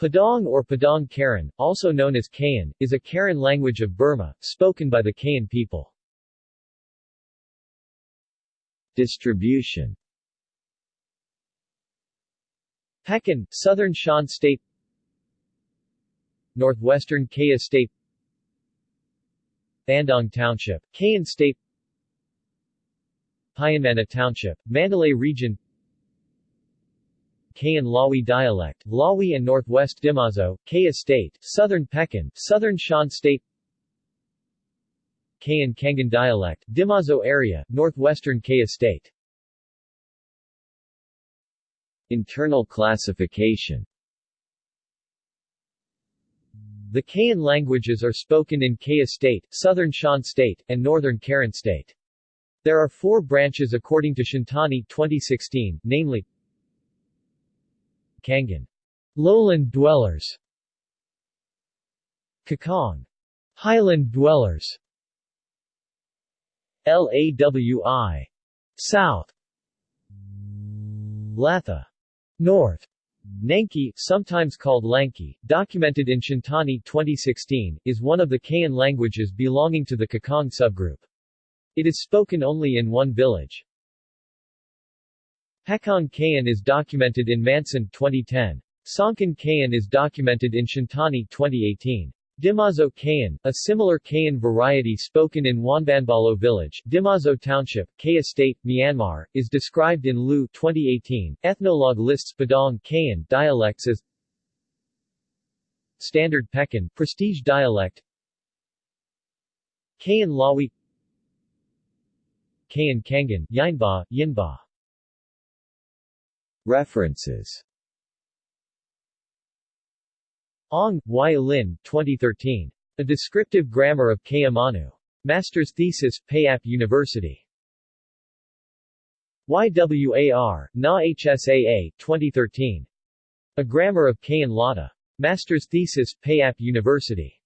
Padaung or Padaung Karen, also known as Kayan, is a Karen language of Burma, spoken by the Kayan people. Distribution Pekin, Southern Shan State Northwestern Kayah State Bandong Township, Kayan State Pyinmana Township, Mandalay Region Kayan Lawi dialect, Lawi and Northwest Demoso, Kayah State, Southern Pekin, Southern Shan State. Kayan Kangan dialect, Demoso area, Northwestern Kayah State. Internal classification. The Kayan languages are spoken in Kayah State, Southern Shan State, and Northern Karen State. There are four branches according to Shintani 2016, namely Kangan, lowland dwellers. Kakong, highland dwellers. Lawi, south. Latha, north. Nanki, sometimes called Lanki, documented in Shintani 2016, is one of the Kayan languages belonging to the Kakong subgroup. It is spoken only in one village. Pekong Kayan is documented in Manson 2010. Songkhan Kayan is documented in Shintani 2018. Demoso Kayan, a similar Kayan variety spoken in Wanbanbalo village, Demoso Township, Kayah State, Myanmar, is described in Lu 2018. Ethnologue lists Padaung Kayan dialects as Standard Pekin, prestige dialect Kayan Lawi Kayan Kangan, Yinba, Yinba References Ong, Y. Lin, 2013. A Descriptive Grammar of Kayamanu. Master's Thesis, Payap University. YWAR, Na HSAA, 2013. A Grammar of Kayan Lada. Master's Thesis, Payap University.